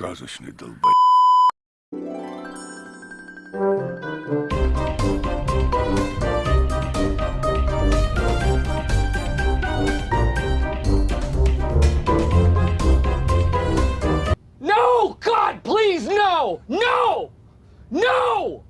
сказочный долбай. No! God, please, no! No! No!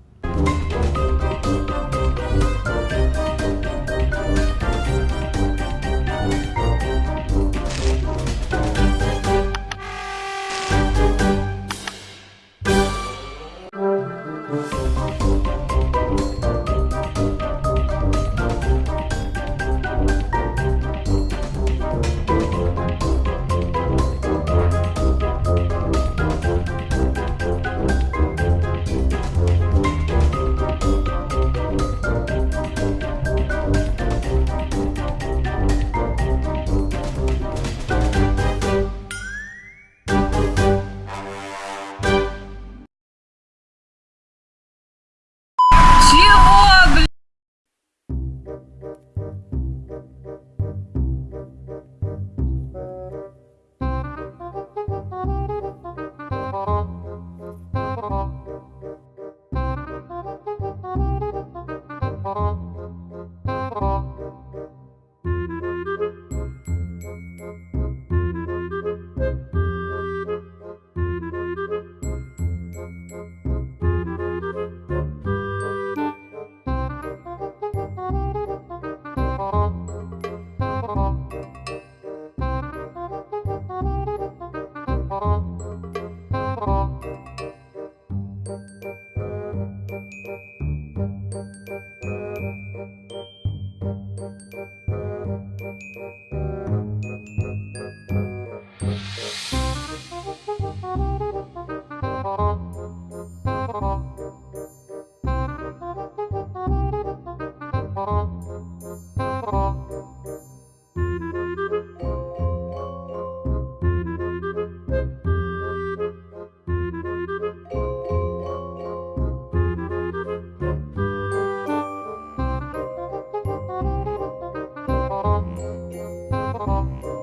Música